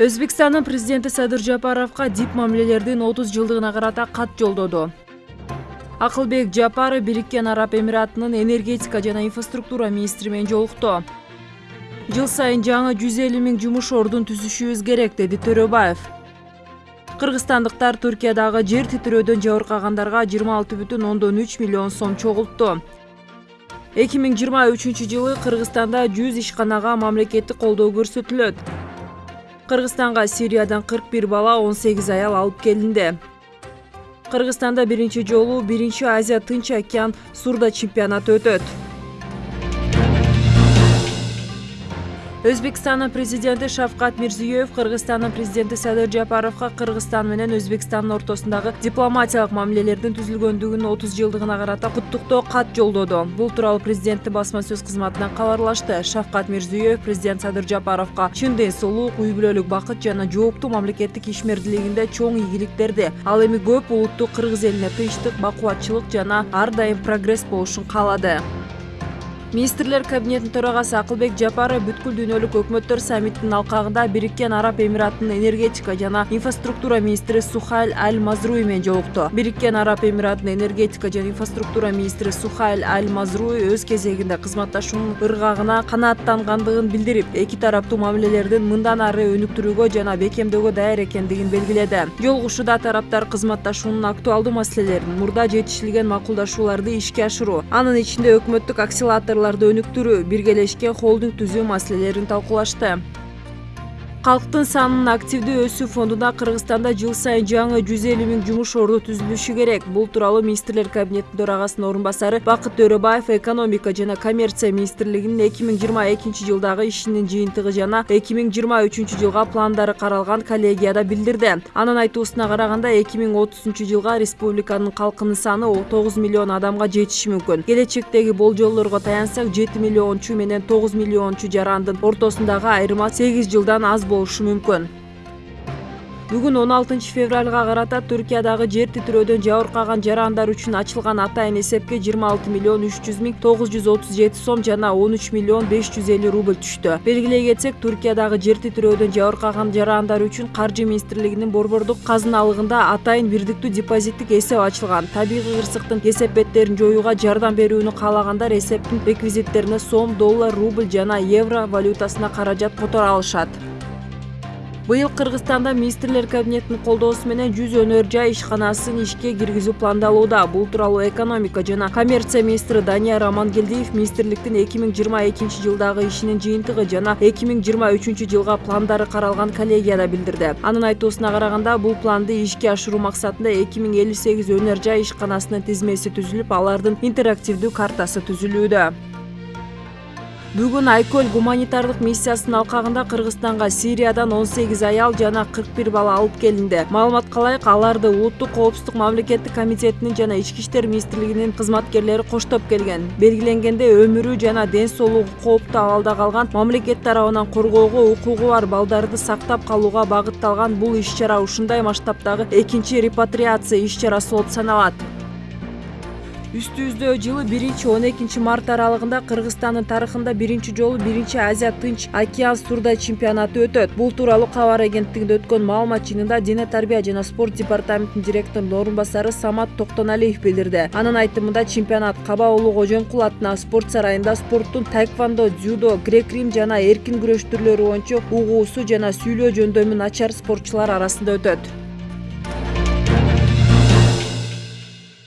өзбекстандын президенти садыр жапаровго дип мамилелердин отуз жылдыгына карата кат жолдоду. Акылбек жапаров бириккен араб эмиратынын энергетика жана инфраструктура министри менен жолукту. Жыл сайын жаңы жүз элүү миң жумуш ордун түзүшүбүз керек деди төрөбаев. Кыргызстандыктар түркиядагы жер титирөөдөн жабыркагандарга жыйырма алты бүтүн ондон үч миллион сом чогултту эки миң жыйырма үчүнчү жылы кыргызстанда жүз ишканага мамлекеттик колдоо көрсөтүлөт кыргызстанга сириядан кырк бир бала он сегиз аял алып келинди кыргызстанда биринчи жолу биринчи азия тынч океан сурдо чемпионаты өтөт өзбекстандын президенти шавкат мирзиеев кыргызстандын президенти садыр жапаровго кыргызстан менен өзбекстандын ортосундагы дипломатиялык мамилелердин түзүлгөндүгүнүн отуз жылдыгына карата куттуктоо кат жолдоду. Бул тууралуу президенттин басма сөз кызматынан кабарлашты. Шавкат мирзиеев президент садыр жапаровго чын ден үй бүлөлүк бакыт жана жооптуу мамлекеттик ишмердүүлүгүндө чоң ийгиликтерди ал эми көп улуттуу кыргыз элине тынчтык бакубатчылык жана ар дайым прогресс болушун каалады министрлер кабинетинин төрагасы акылбек жапаров бүткүл дүйнөлүк өкмөттөр саммитинин алкагында бириккен араб эмиратынын энергетика жана инфраструктура министри сухайль аль мазруи менен жолукту бириккен араб эмиратынын энергетика жана инфраструктура министри сухайль аль мазруи өз кезегинде кызматташуунун ыргагына канааттангандыгын билдирип эки тараптуу мамилелердин мындан ары өнүктүрүүгө жана бекемдөөгө даяр экендигин белгиледи жолугушууда тараптар кызматташуунун актуалдуу маселелерин мурда жетишилген макулдашууларды ишке ашыруу анын ичинде өкмөттүк кадрларды өнүктүрүү биргелешке холдинг түзүү маселелерин талкуулашты калктын санынын активдүү өсүү фондуна кыргызстанда жыл сайын жаңы жүз элүү миң жумуш орду керек. Бул тууралуу министрлер кабинетинин төрагасынын орун басары бакыт экономика жана коммерция министрлигинин эки миң жыйырма экинчи жылдагы ишинин жыйынтыгы жана эки миң пландары каралган коллегияда билдирди анын айтуусуна караганда эки миң отузунчу жылга республиканын саны тогуз миллион адамга жетиши мүмкүн келечектеги болжолдорго таянсак жети миллиончу менен тогуз миллиончу жарандын ортосундагы айырма сегиз жылдан аз болушу мүмкүн. Бүгүн он алтынчы февралга карата түркиядагы жер титирөөдөн жабыркаган жарандар үчүн ачылган атайын эсепке жыйырма алты миллион үч жүз миң тогуз жүз отуз жети сом жана он үч миллион беш жүз элүү рубль түштү. Белгилей кетсек түркиядагы жер титирөөдөн жабыркаган жарандар үчүн каржы министрлигинин борбордук казыналыгында атайын бирдиктүү депозиттик эсеп ачылган. Табигый кырсыктын кесеп беттерин жоюуга жардам берүүнү каалагандар эсептин реквизиттерине сом доллар рубль жана евро валютасына каражат которо алышат быйыл кыргызстанда министрлер кабинетинин колдоосу менен жүз өнөр жай ишканасын ишке киргизүү пландалууда. Бул тууралуу экономика жана коммерция министри данияр амангелдиев министрликтин эки миң жыйырма экинчи жылдагы ишинин жыйынтыгы жана эки миң жыйырма үчүнчү жылга пландары каралган коллегияда билдирди. Анын айтуусуна караганда бул планды ишке ашыруу максатында эки миң элүү сегиз өнөр жай ишканасынын тизмеси түзүлүп алардын интерактивдүү картасы түзүлүүдө. Бүгүн айкөл гуманитардык миссиясынын алкагында кыргызстанга сириядан он сегиз аял жана кырк бир бала алып келинди маалыматка ылайык аларды улуттук коопсуздук мамлекеттик комитетинин жана ички иштер министрлигинин кызматкерлери коштоп келген. Белгиленгендей өмүрү жана ден соолугу кооптуу абалда калган мамлекет тарабынан коргоого укугу бар балдарды сактап калууга багытталган бул иш чара ушундай масштабтагы экинчи репатриация иш чарасы болуп саналат үстүбүздө жылы биринчи он экинчи март аралыгында кыргызстандын тарыхында биринчи жолу биринчи азия тынч океан сурдо чемпионаты өтөт. Бул тууралуу кабар агенттигинде өткөн маалымат жыйынында дене тарбия жана спорт департаментинин директорунун орун басары самат токтоналиев билдирди. Анын айтымында чемпионат каба уулу кожоңкул атындағы спорт сарайында спорттун таэквондо дзюдо грек рим жана эркин күрөш түрлөрү боюнча угуусу жана сүйлөө жөндөмү начар спортчулар арасында өтөт